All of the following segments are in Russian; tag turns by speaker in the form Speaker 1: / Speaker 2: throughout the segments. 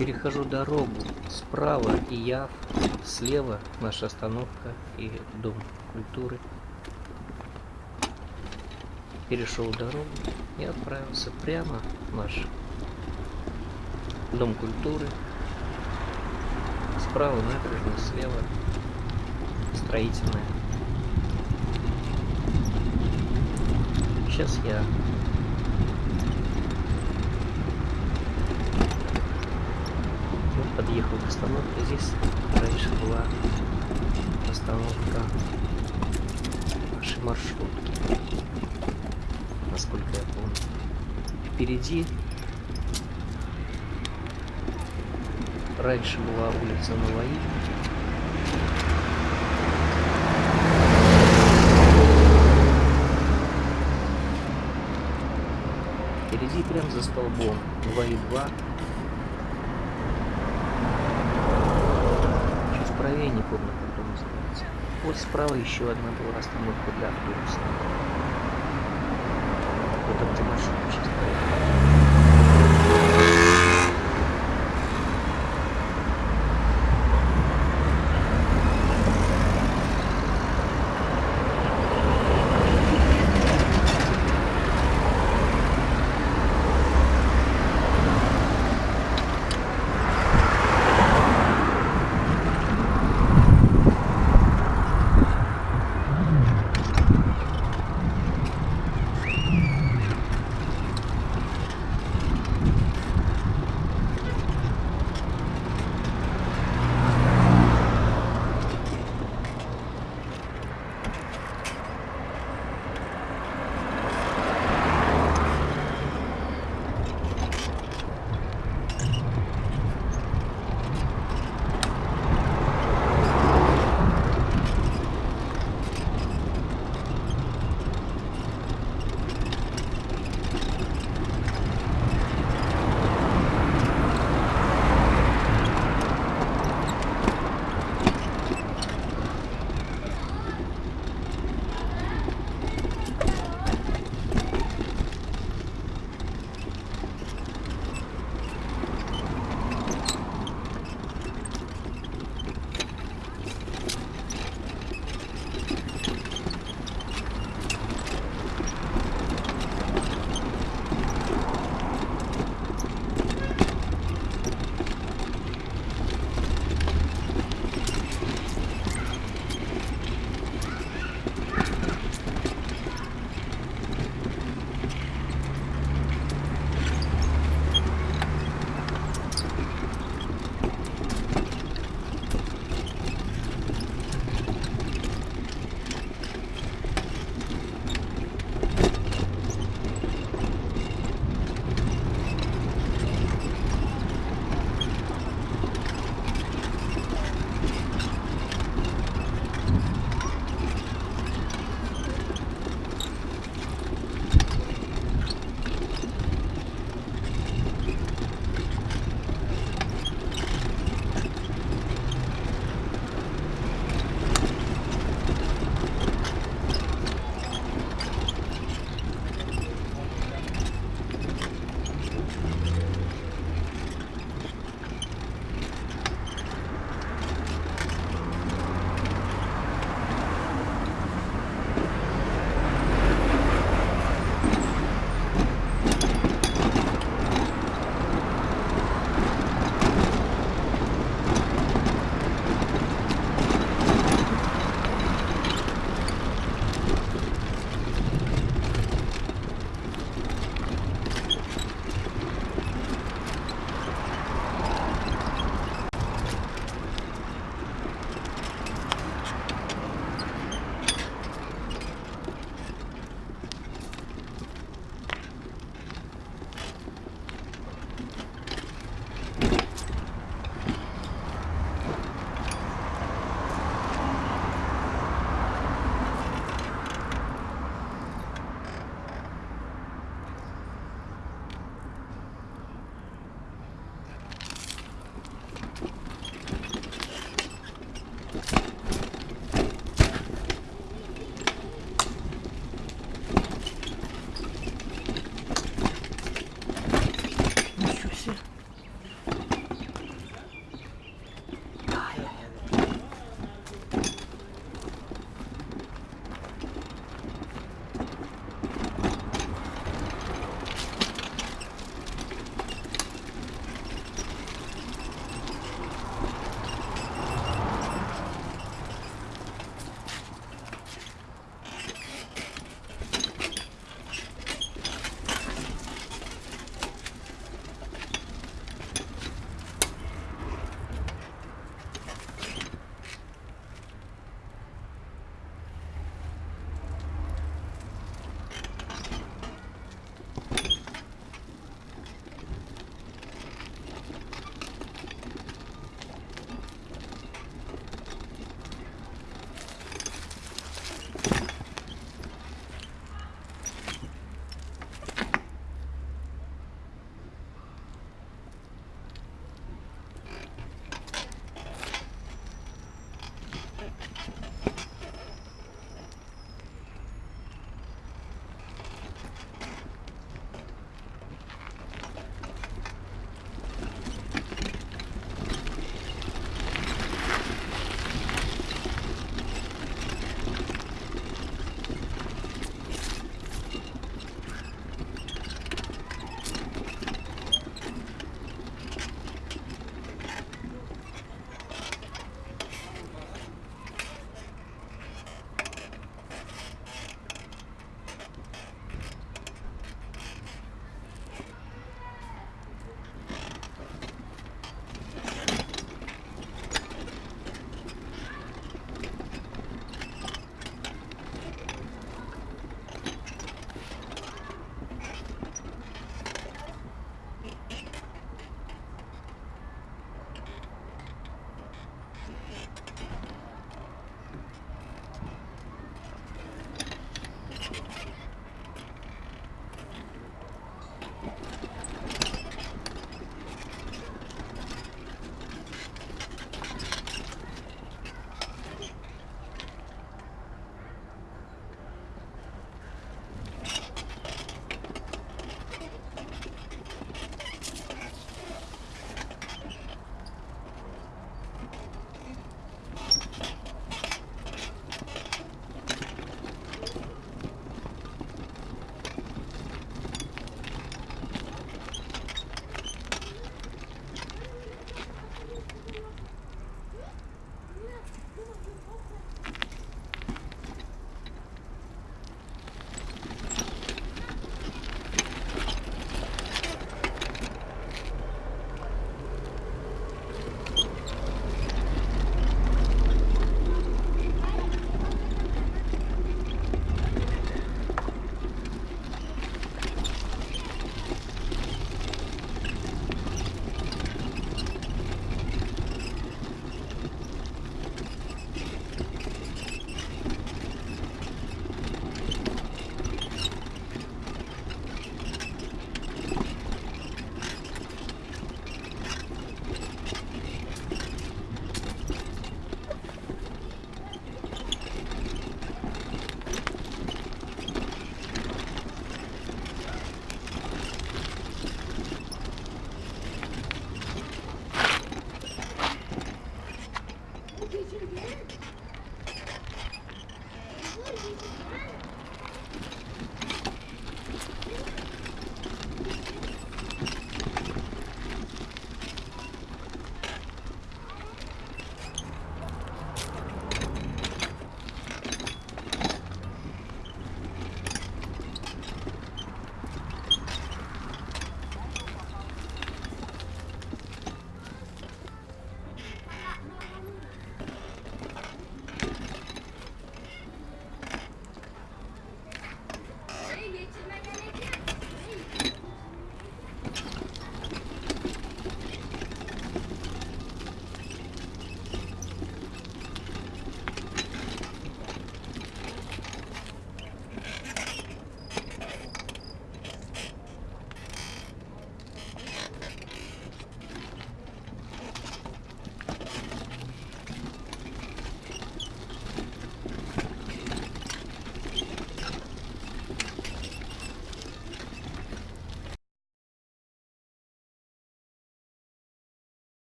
Speaker 1: Перехожу дорогу. Справа и Яв, слева наша остановка и Дом культуры. Перешел дорогу и отправился прямо в наш Дом культуры. Справа набережная, слева строительная. Сейчас я подъехал к остановке. Здесь раньше была остановка нашей маршрутки. Насколько я помню. Впереди раньше была улица Новои. Впереди прям за столбом 2 и 2 Помнит, как он называется? Вот справа еще одна была остановка для автобуса. Вот эта машина сейчас поехала.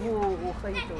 Speaker 1: 我我我喝
Speaker 2: 一口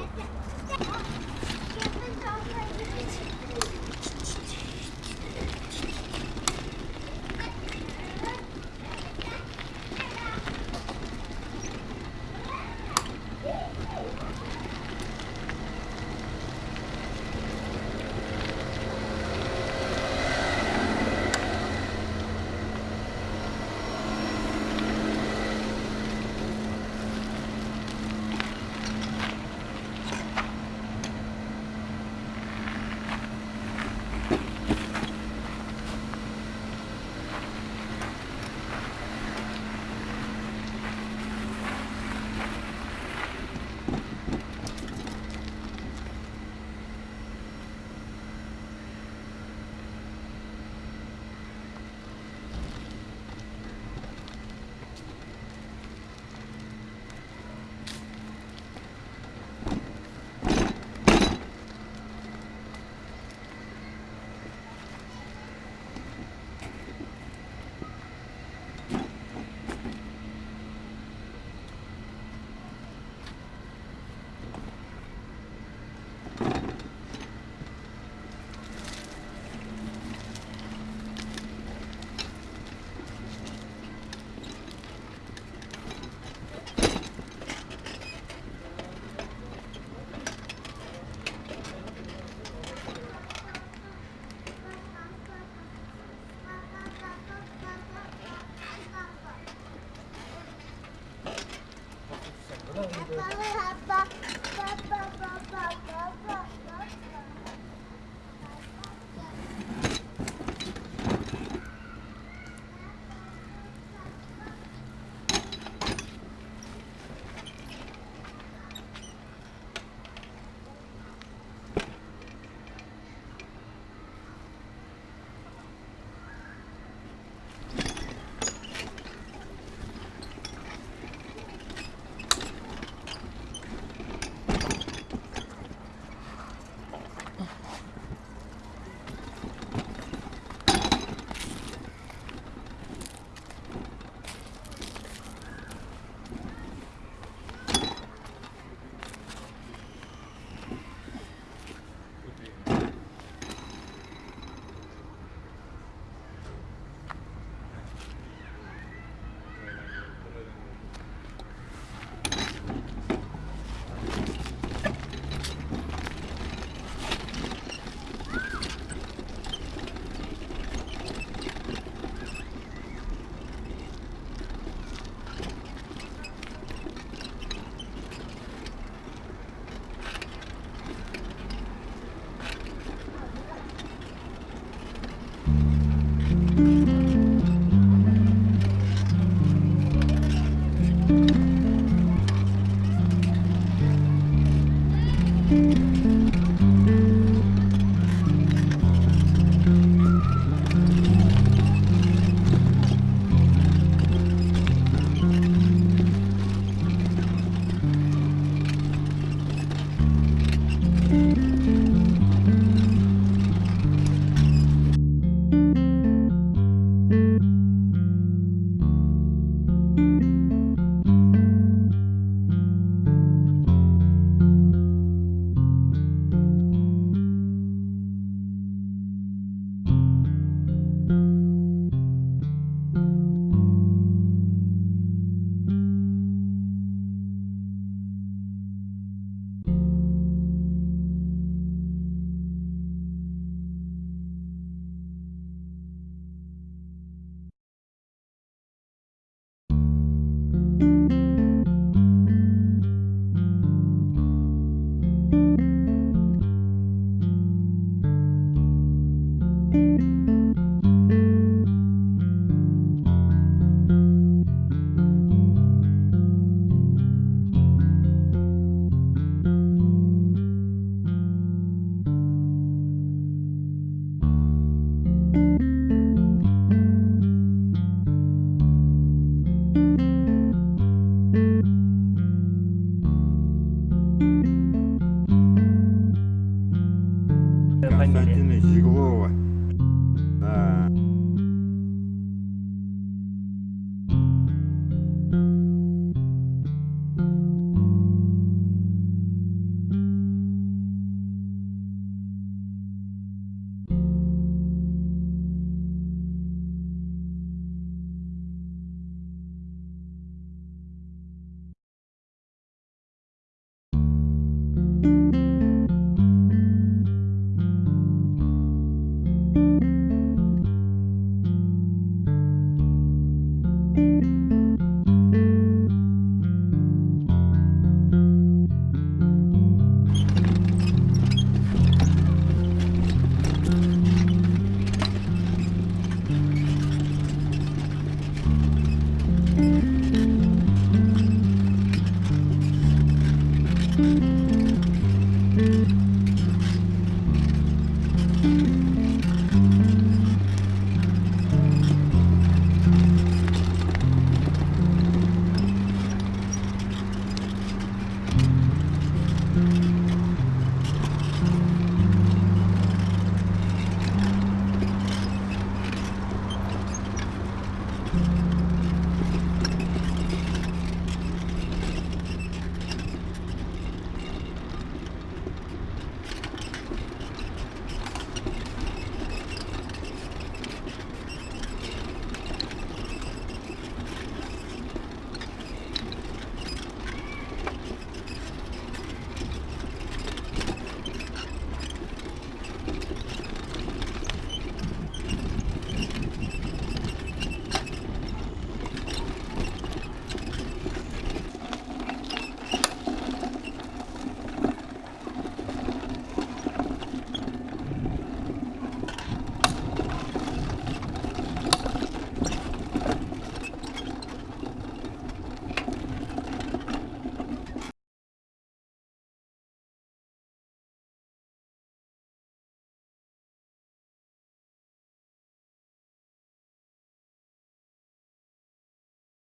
Speaker 2: 妈妈，爸爸，爸爸，爸爸，爸爸。